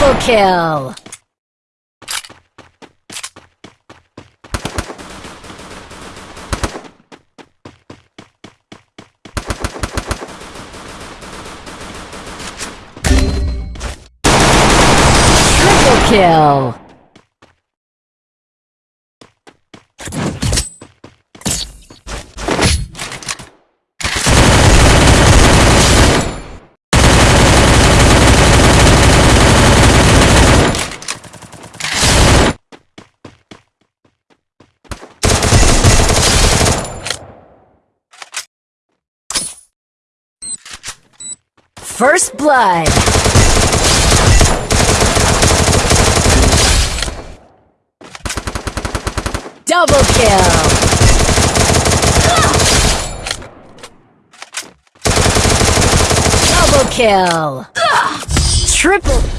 Double kill! Triple kill! First blood! Double kill! Double kill! Triple...